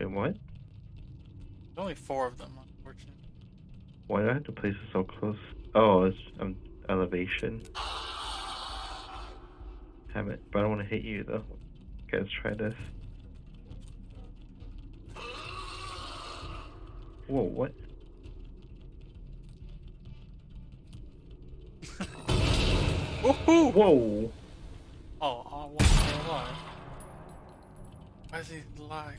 Wait, what? There's only four of them, unfortunately. Why do I have to place it so close? Oh, it's um elevation. Have it, but I don't want to hit you though. Okay, let's try this. Whoa, what? Woohoo! Whoa! Oh, oh, what's still alive? Why is he alive?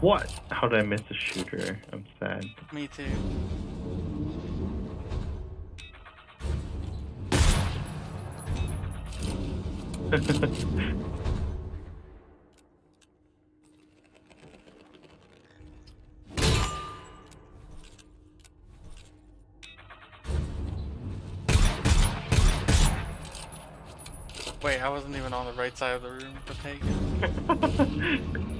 what? How did I miss the shooter? I'm sad. Me too. Wait, I wasn't even on the right side of the room to take it.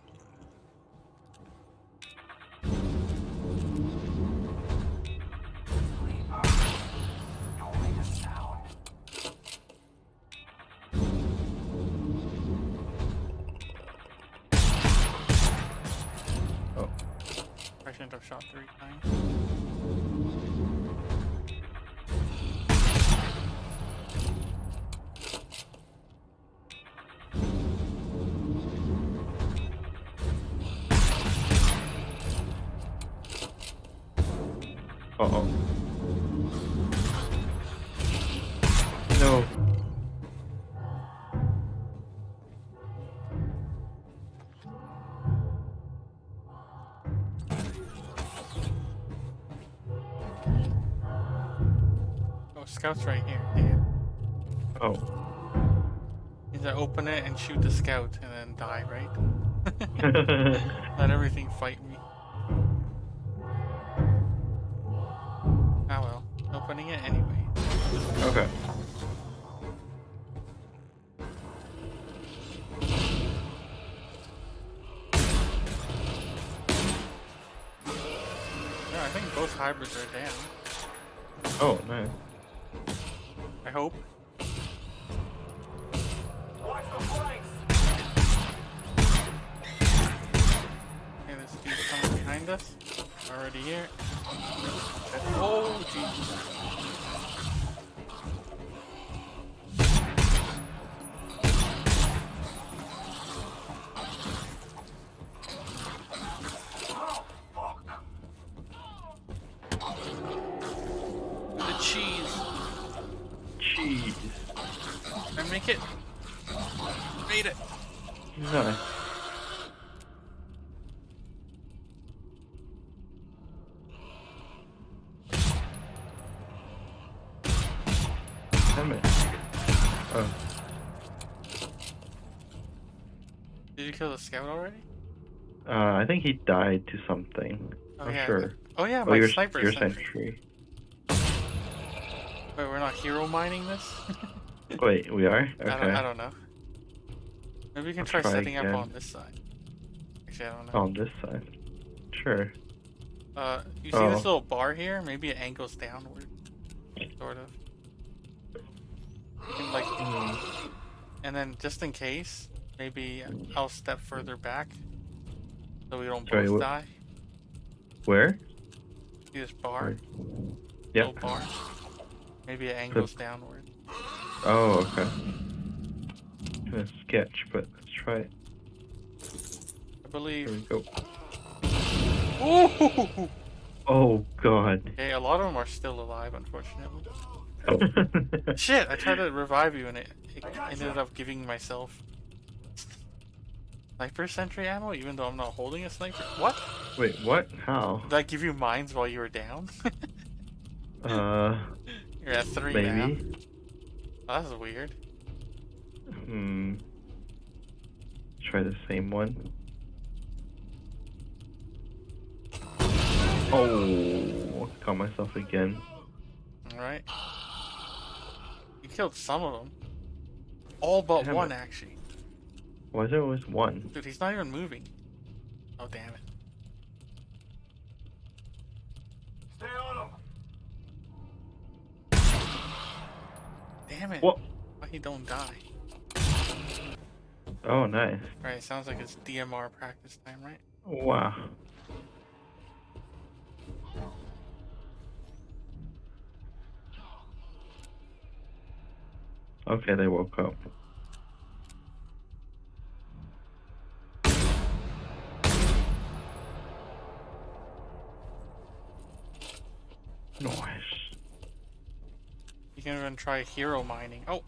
Oh, scout's right here. Damn. Oh. To open it and shoot the scout and then die, right? Let everything fight me. Ah well. Opening it anyway. okay. Yeah, I think both hybrids are down. Oh, nice. I hope. Okay, this dude's coming behind us. Already here. Oh, jeez. Made it. Nice. Damn it. Oh, Did you kill the scout already? uh, I think he died to something. Oh I'm yeah. sure. Oh yeah, Oh, my your, sniper your sentry. sentry. Wait, we're not hero mining this? Wait, we are? Okay. I, don't, I don't know. Maybe we can try, try setting up on this side. Actually, I don't know. On this side. Sure. Uh, you see this Oh. little bar here? Maybe it angles downward, sort of. Can, like, Hmm. and then just in case, maybe I'll step further back, so we don't Sorry, both wh- die. Where? See this bar? Yep. Little bar. Maybe it angles downward. Oh, okay. Gonna sketch, but let's try it. I believe. Here believe. we go. Ooh! Oh god. Okay, a lot of them are still alive, unfortunately. Oh. Shit! I tried to revive you and it, it ended up giving myself sniper sentry ammo, even though I'm not holding a sniper. What? Wait, what? How? Did I give you mines while you were down? Uh, You're at three now. maybe. Oh, that's weird. Hmm. try the same one. Oh, caught myself again. Alright. You killed some of them. All but Damn one, it. actually. Why is there always one? Dude, he's not even moving. Oh, damn it. Stay on him. Damn it. What? Why he don't die? Oh, nice. Right, sounds like it's DMR practice time, right? Wow. Okay, they woke up. Nice. You can even try hero mining. Oh,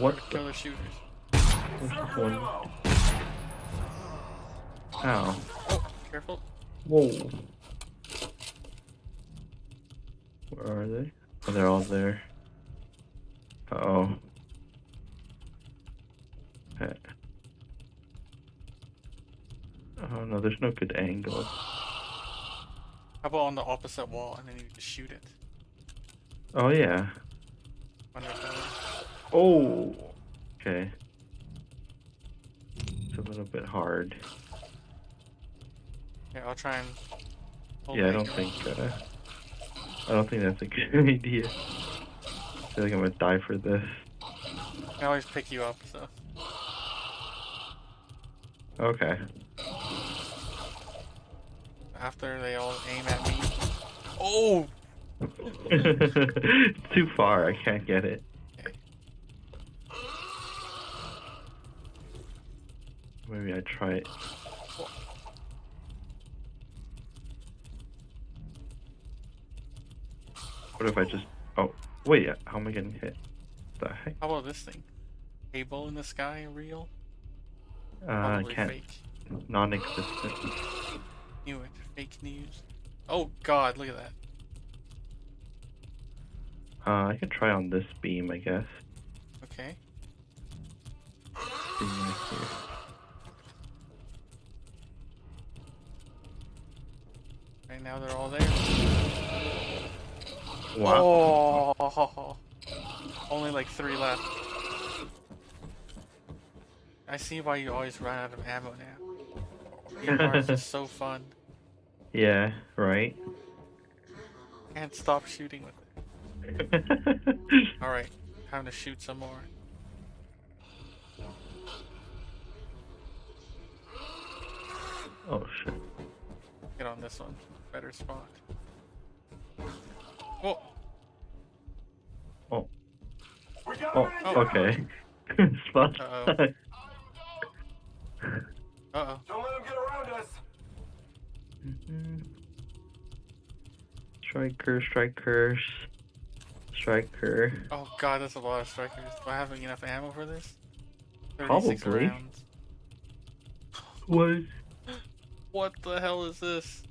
What the kill the shooters. Circle one? Ow. Oh, careful. Whoa. Where are they? Oh, they're all there. Uh oh. Oh no, there's no good angle. How about on the opposite wall and then you just shoot it? Oh yeah. Oh. Okay. A little bit hard. Yeah, I'll try and. hold Yeah, I don't think. Uh, I don't think that's a good idea. I feel like I'm gonna die for this. I always pick you up, so. Okay. After they all aim at me. Oh! Too far. I can't get it. Okay. Maybe I try it. What if I just? Oh, wait. How am I getting hit? The heck? How about this thing? Cable in the sky, real? Uh, Probably can't. fake. Non-existent. Knew it. Fake news. Oh god, look at that. Uh, I can try on this beam, I guess. Okay. Beam right now they're all there. Wow. Oh! Only like three left. I see why you always run out of ammo now. Is so fun. Yeah. Right. Can't stop shooting with it. Alright, time to shoot some more. oh shit. Get on this one. Better spot. Oh! Oh. Oh. Oh. Okay. Spot. Uh-oh. Uh-oh. Don't let him get around us. Mhm. Striker, strikers, striker. Oh god, that's a lot of strikers. Do I have enough ammo for this? Probably. rounds. What? What the hell is this?